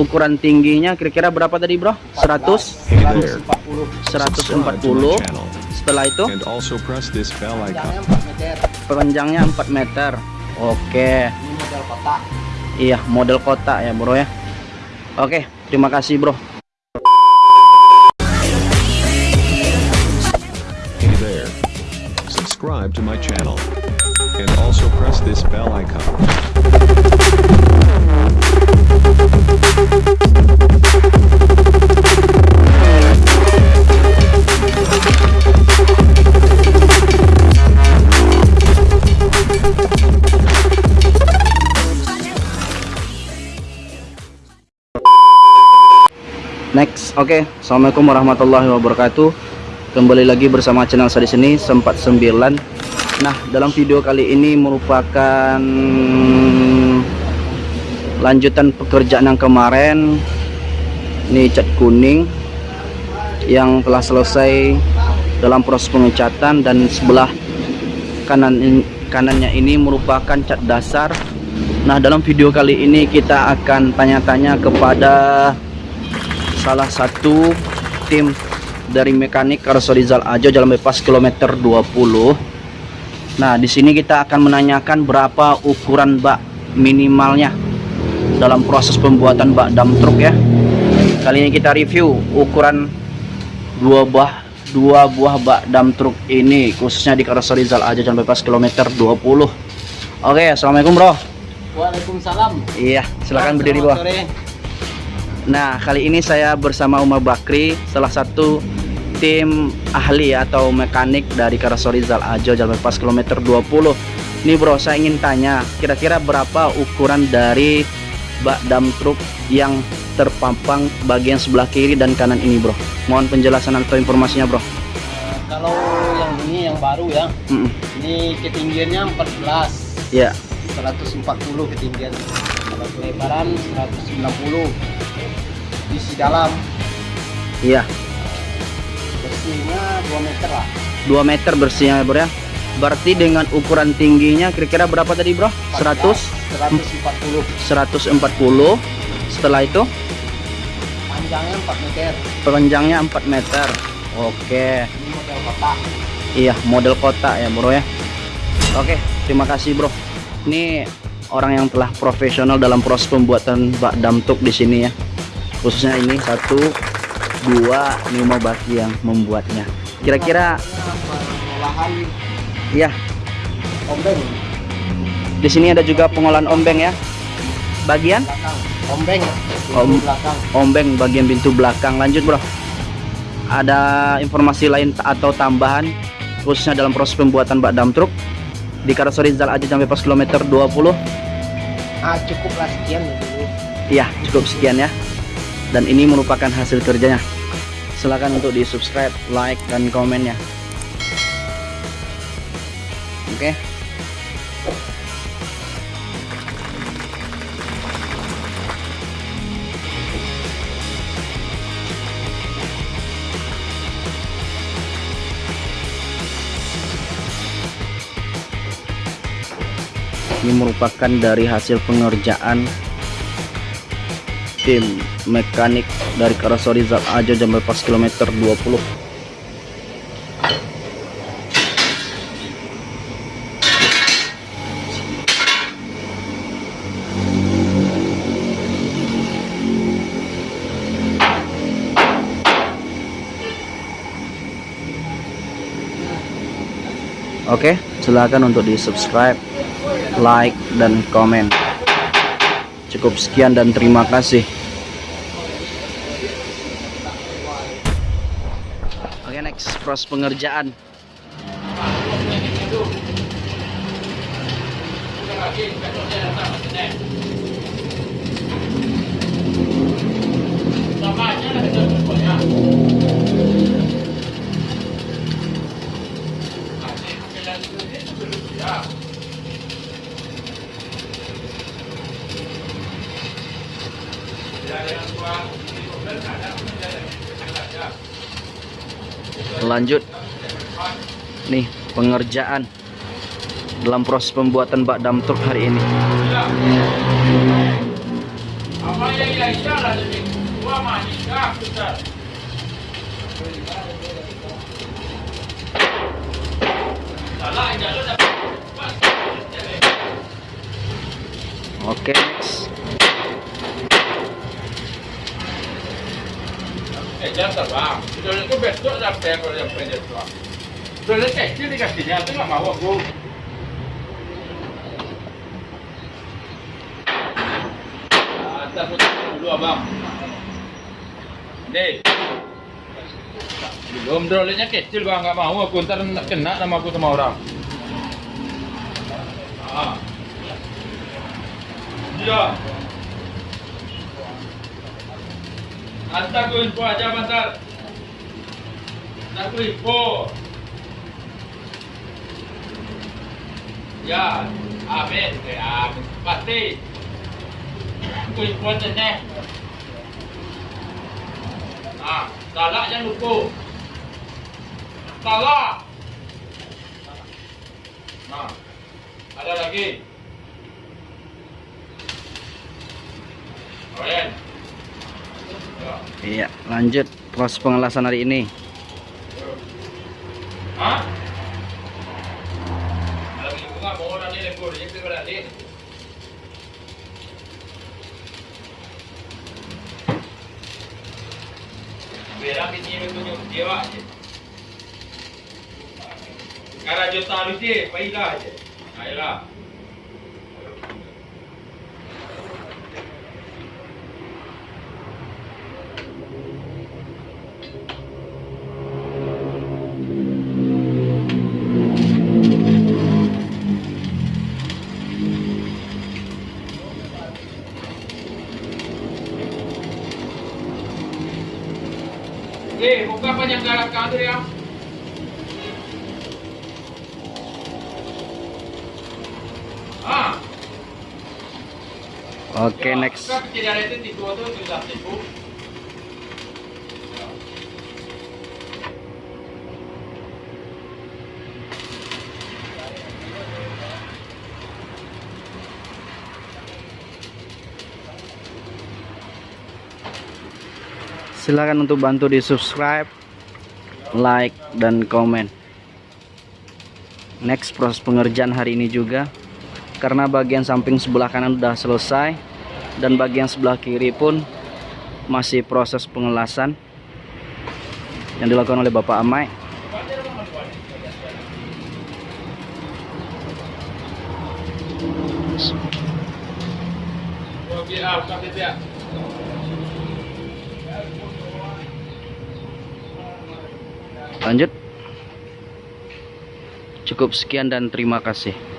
ukuran tingginya kira-kira berapa tadi bro? 100 Hey there. 140 Subscribe to my channel setelah itu panjangnya 4 meter. Oke. Ini model kotak. iya model kotak ya bro ya. Oke terima kasih bro. Hey there. Subscribe to my channel. And also press this bell icon. Next. Oke assalamualaikum warahmatullahi wabarakatuh. Kembali lagi bersama channel saya di sini sempat 9 nah dalam video kali ini merupakan lanjutan pekerjaan yang kemarin ini cat kuning yang telah selesai dalam proses pengecatan dan sebelah kanan kanannya ini merupakan cat dasar. Nah dalam video kali ini kita akan tanya-tanya kepada salah satu tim dari mekanik Karsorizal Ajo Jalan Bebas kilometer 20. Nah, di sini kita akan menanyakan berapa ukuran bak minimalnya dalam proses pembuatan bak dam truk ya. Kali ini kita review ukuran dua buah dua buah bak dam truk ini khususnya di Karsorizal Ajo Jalan Bebas kilometer 20. Oke, Assalamualaikum Bro. Waalaikumsalam. Iya, silakan berdiri Bro. Nah, kali ini saya bersama Umar Bakri, salah satu tim ahli atau mekanik dari Karsorizal Ajo Jalan Bebas kilometer 20. Nih bro, saya ingin tanya, kira-kira berapa ukuran dari bak dam truk yang terpampang bagian sebelah kiri dan kanan ini bro? Mohon penjelasan atau informasinya bro. Eh, kalau yang ini yang baru ya, Mm-mm. ini ketinggiannya 14, Ya, 140 ketinggian. Kalau kelebaran 190. Isi dalam iya, bersihnya 2 meter lah. 2 meter bersihnya bro ya. Berarti dengan ukuran tingginya kira-kira berapa tadi bro? 100? 140. 140. Setelah itu Panjangnya 4 meter. panjangnya 4 meter. Oke. Ini model kotak. Iya, model kotak ya, Bro ya. Oke, terima kasih, Bro. Ini orang yang telah profesional dalam proses pembuatan bak dam truk di sini ya. Khususnya ini satu, dua, ini mau baki yang membuatnya. Kira-kira, pengolahan ya, ombeng di sini ada juga pengolahan ombeng ya. Bagian belakang. Ombeng Om- belakang. ombeng bagian pintu belakang. Lanjut, Bro. Ada informasi lain ta- atau tambahan khususnya dalam proses pembuatan bak dam truk di Karsorizal Aja sampai pas kilometer 20 Ah, cukuplah sekian ya dulu. Iya, cukup sekian ya. Dan ini merupakan hasil kerjanya. Silakan untuk di subscribe, like, dan komen ya. Oke. Ini merupakan dari hasil pengerjaan tim mekanik dari Karosori Zat Ajo jam lepas kilometer 20 Oke, silakan untuk di subscribe, like, dan komen. Cukup sekian dan terima kasih. Oke, next proses pengerjaan. Lanjut. Nih, pengerjaan dalam proses pembuatan bak dam truk hari ini. Oke, next. Eh, jangan bang. Itu besok sampai kalau yang pendek tu. Kalau kecil dikasihnya tu nggak mau aku. Atas dulu abang. Nih. Belum drolenya kecil bang, nggak mau aku ntar kena nama aku sama orang. Ah. Iya. Hantar aku info aja bentar. Hantar aku info. Ya, amin, ya, amin. Pasti. Aku info aja nih. Nah, salah jangan lupa. Salah. Nah, ada lagi. Kalian. Ya. Iya, lanjut proses pengelasan hari ini. Bunga mau orang ni lembur je ke sudah tipu. Silakan untuk bantu di subscribe, like, dan komen. Next proses pengerjaan hari ini juga karena bagian samping sebelah kanan sudah selesai dan bagian sebelah kiri pun masih proses pengelasan yang dilakukan oleh Bapak Amai. Lanjut. Cukup sekian dan terima kasih.